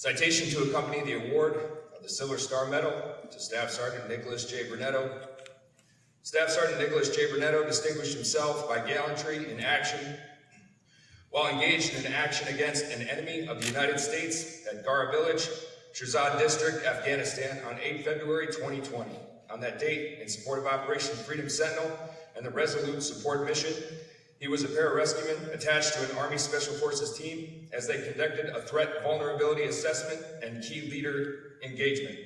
Citation to accompany the award of the Silver Star Medal to Staff Sergeant Nicholas J. Brunetto. Staff Sergeant Nicholas J. Brunetto distinguished himself by gallantry in action while engaged in action against an enemy of the United States at Gara Village, Shirzad District, Afghanistan on 8 February 2020. On that date, in support of Operation Freedom Sentinel and the Resolute Support Mission, he was a pararescueman attached to an Army Special Forces team as they conducted a threat vulnerability assessment and key leader engagement.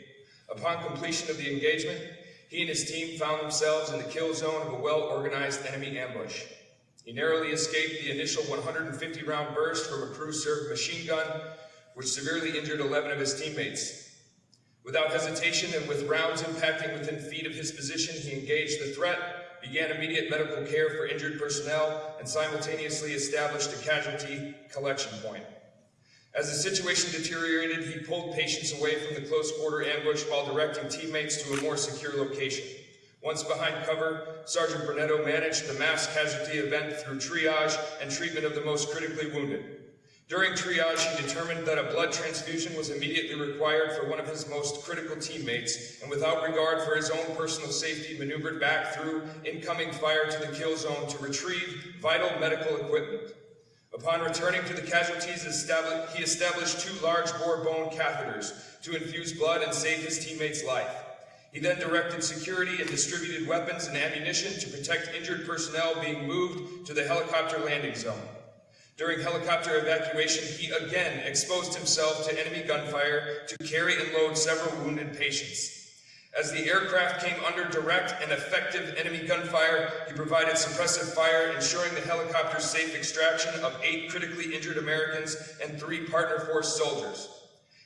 Upon completion of the engagement, he and his team found themselves in the kill zone of a well-organized enemy ambush. He narrowly escaped the initial 150-round burst from a crew-served machine gun, which severely injured 11 of his teammates. Without hesitation and with rounds impacting within feet of his position, he engaged the threat, began immediate medical care for injured personnel, and simultaneously established a casualty collection point. As the situation deteriorated, he pulled patients away from the close quarter ambush while directing teammates to a more secure location. Once behind cover, Sergeant Brunetto managed the mass casualty event through triage and treatment of the most critically wounded. During triage, he determined that a blood transfusion was immediately required for one of his most critical teammates, and without regard for his own personal safety, maneuvered back through incoming fire to the kill zone to retrieve vital medical equipment. Upon returning to the casualties, he established two large bore bone catheters to infuse blood and save his teammate's life. He then directed security and distributed weapons and ammunition to protect injured personnel being moved to the helicopter landing zone. During helicopter evacuation, he again exposed himself to enemy gunfire to carry and load several wounded patients. As the aircraft came under direct and effective enemy gunfire, he provided suppressive fire, ensuring the helicopter's safe extraction of eight critically injured Americans and three partner force soldiers.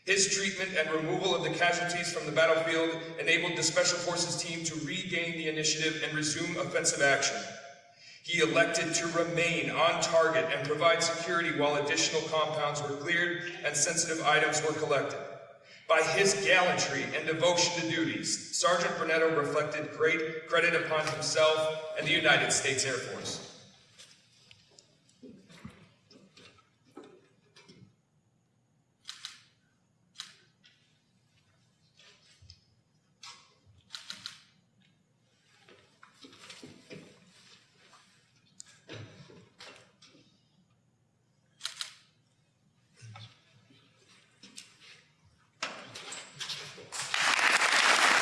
His treatment and removal of the casualties from the battlefield enabled the Special Forces team to regain the initiative and resume offensive action. He elected to remain on target and provide security while additional compounds were cleared and sensitive items were collected. By his gallantry and devotion to duties, Sergeant Brunetto reflected great credit upon himself and the United States Air Force.